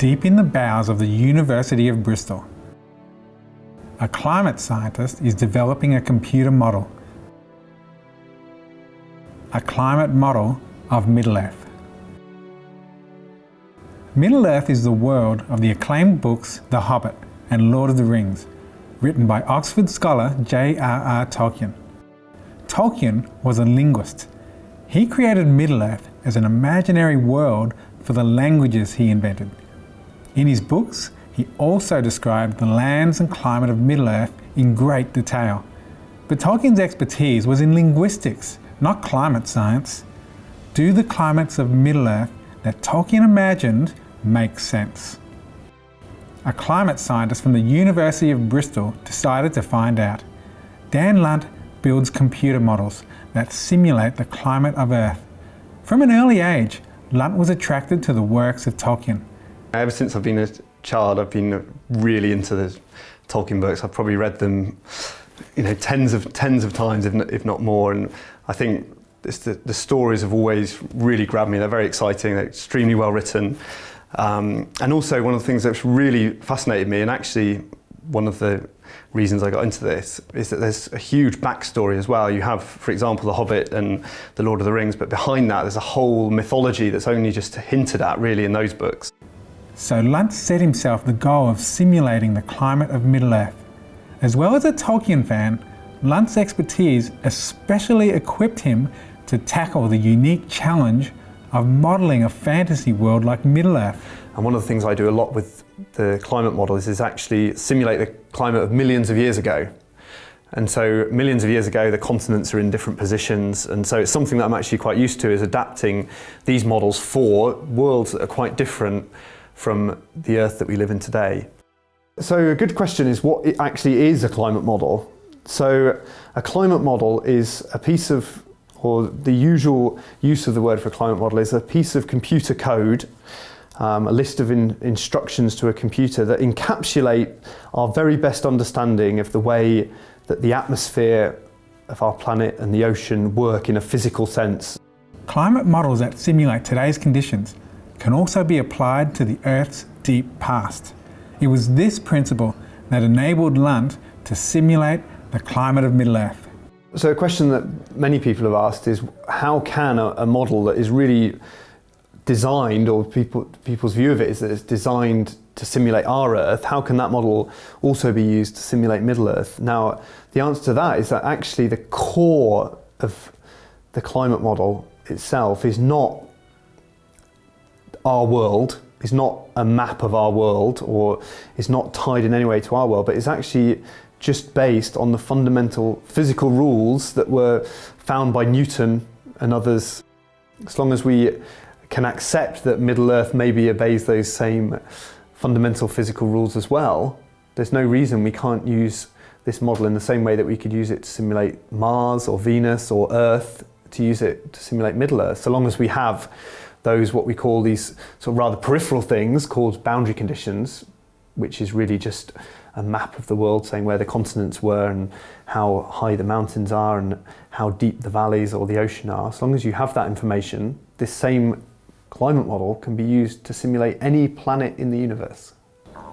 deep in the bowels of the University of Bristol. A climate scientist is developing a computer model, a climate model of Middle-earth. Middle-earth is the world of the acclaimed books The Hobbit and Lord of the Rings, written by Oxford scholar J.R.R. Tolkien. Tolkien was a linguist. He created Middle-earth as an imaginary world for the languages he invented. In his books, he also described the lands and climate of Middle-earth in great detail. But Tolkien's expertise was in linguistics, not climate science. Do the climates of Middle-earth that Tolkien imagined make sense. A climate scientist from the University of Bristol decided to find out. Dan Lunt builds computer models that simulate the climate of Earth. From an early age, Lunt was attracted to the works of Tolkien. Ever since I've been a child, I've been really into the Tolkien books. I've probably read them, you know, tens of tens of times, if not more. And I think the, the stories have always really grabbed me. They're very exciting. They're extremely well written. Um, and also one of the things that's really fascinated me, and actually one of the reasons I got into this, is that there's a huge backstory as well. You have, for example, The Hobbit and The Lord of the Rings, but behind that there's a whole mythology that's only just hinted at really in those books. So Lunt set himself the goal of simulating the climate of Middle-earth. As well as a Tolkien fan, Lunt's expertise especially equipped him to tackle the unique challenge of modelling a fantasy world like Middle-earth. And one of the things I do a lot with the climate models is actually simulate the climate of millions of years ago. And so millions of years ago, the continents are in different positions. And so it's something that I'm actually quite used to is adapting these models for worlds that are quite different from the Earth that we live in today. So a good question is what actually is a climate model. So a climate model is a piece of or the usual use of the word for climate model is a piece of computer code, um, a list of in instructions to a computer that encapsulate our very best understanding of the way that the atmosphere of our planet and the ocean work in a physical sense. Climate models that simulate today's conditions can also be applied to the Earth's deep past. It was this principle that enabled Lunt to simulate the climate of Middle-earth. So a question that many people have asked is how can a, a model that is really designed, or people, people's view of it is that it's designed to simulate our Earth, how can that model also be used to simulate Middle-earth? Now, the answer to that is that actually the core of the climate model itself is not our world, is not a map of our world, or is not tied in any way to our world, but is actually just based on the fundamental physical rules that were found by Newton and others. As long as we can accept that Middle Earth maybe obeys those same fundamental physical rules as well, there's no reason we can't use this model in the same way that we could use it to simulate Mars or Venus or Earth, to use it to simulate Middle Earth, so long as we have those what we call these sort of rather peripheral things called boundary conditions, which is really just a map of the world saying where the continents were and how high the mountains are and how deep the valleys or the ocean are. As long as you have that information, this same climate model can be used to simulate any planet in the universe.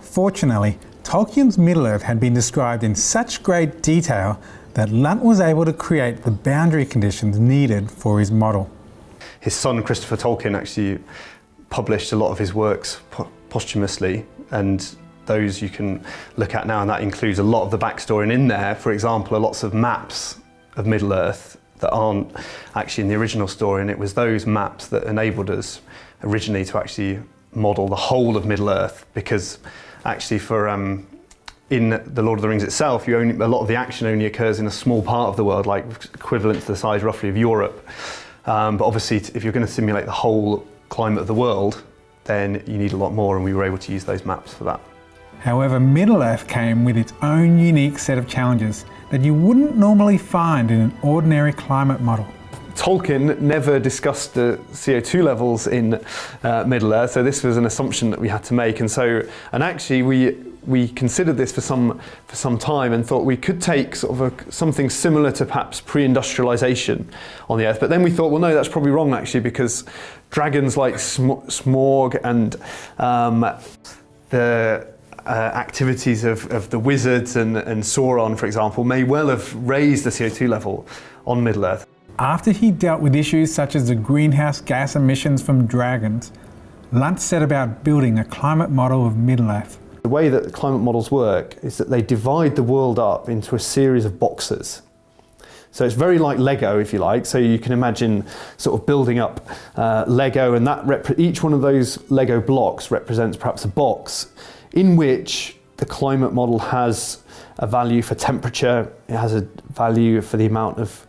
Fortunately, Tolkien's Middle-earth had been described in such great detail that Lunt was able to create the boundary conditions needed for his model. His son Christopher Tolkien actually published a lot of his works posthumously and those you can look at now and that includes a lot of the backstory and in there, for example, are lots of maps of Middle-earth that aren't actually in the original story and it was those maps that enabled us originally to actually model the whole of Middle-earth because actually for um, in The Lord of the Rings itself, only, a lot of the action only occurs in a small part of the world, like equivalent to the size roughly of Europe. Um, but obviously, if you're going to simulate the whole climate of the world, then you need a lot more, and we were able to use those maps for that. However, Middle-earth came with its own unique set of challenges that you wouldn't normally find in an ordinary climate model. Tolkien never discussed the CO2 levels in uh, Middle-earth, so this was an assumption that we had to make. And so, and actually, we we considered this for some for some time and thought we could take sort of a, something similar to perhaps pre-industrialization on the Earth. But then we thought, well, no, that's probably wrong actually, because dragons like Smaug and um, the uh, activities of, of the wizards and, and Sauron, for example, may well have raised the CO2 level on Middle Earth. After he dealt with issues such as the greenhouse gas emissions from dragons, Lunt set about building a climate model of Middle-earth. The way that climate models work is that they divide the world up into a series of boxes. So it's very like Lego, if you like. So you can imagine sort of building up uh, Lego, and that each one of those Lego blocks represents perhaps a box in which the climate model has a value for temperature, it has a value for the amount of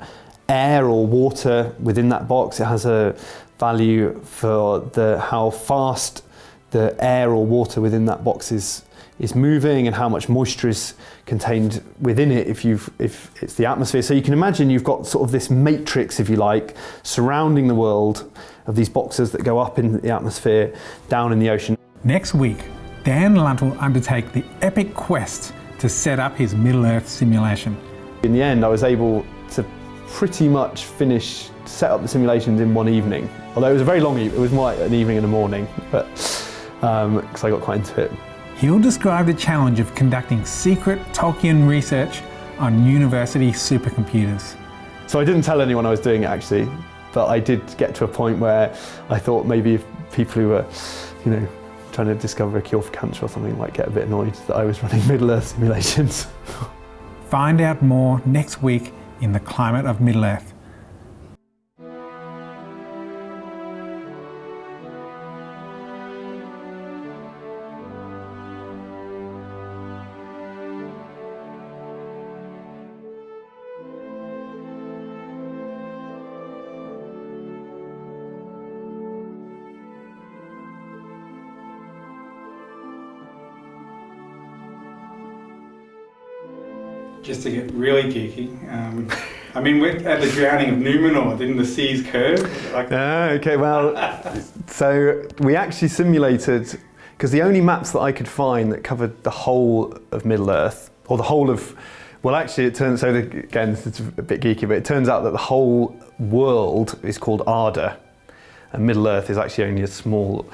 air or water within that box, it has a value for the how fast the air or water within that box is is moving and how much moisture is contained within it if you've if it's the atmosphere so you can imagine you've got sort of this matrix if you like surrounding the world of these boxes that go up in the atmosphere down in the ocean next week Dan Lunt will undertake the epic quest to set up his Middle Earth simulation. In the end, I was able to pretty much finish, set up the simulations in one evening. Although it was a very long evening, it was more like an evening and a morning, but because um, I got quite into it. He'll describe the challenge of conducting secret Tolkien research on university supercomputers. So I didn't tell anyone I was doing it actually, but I did get to a point where I thought maybe if people who were, you know, trying to discover a cure for cancer or something might get a bit annoyed that I was running Middle-earth simulations. Find out more next week in the climate of Middle-earth. Just to get really geeky. Um, I mean, at the drowning of Numenor, didn't the seas curve? Like ah, okay, well, so we actually simulated, because the only maps that I could find that covered the whole of Middle Earth, or the whole of, well, actually, it turns, so the, again, it's a bit geeky, but it turns out that the whole world is called Arda, and Middle Earth is actually only a small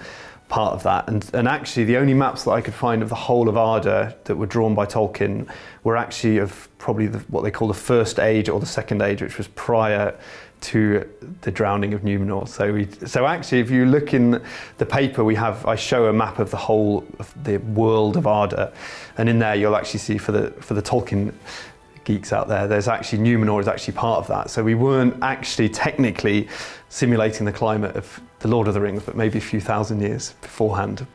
part of that. And, and actually the only maps that I could find of the whole of Arda that were drawn by Tolkien were actually of probably the, what they call the first age or the second age, which was prior to the drowning of Numenor. So, we, so actually, if you look in the paper, we have I show a map of the whole of the world of Arda, and in there you'll actually see for the for the Tolkien geeks out there, there's actually Numenor is actually part of that. So we weren't actually technically simulating the climate of The Lord of the Rings, but maybe a few thousand years beforehand.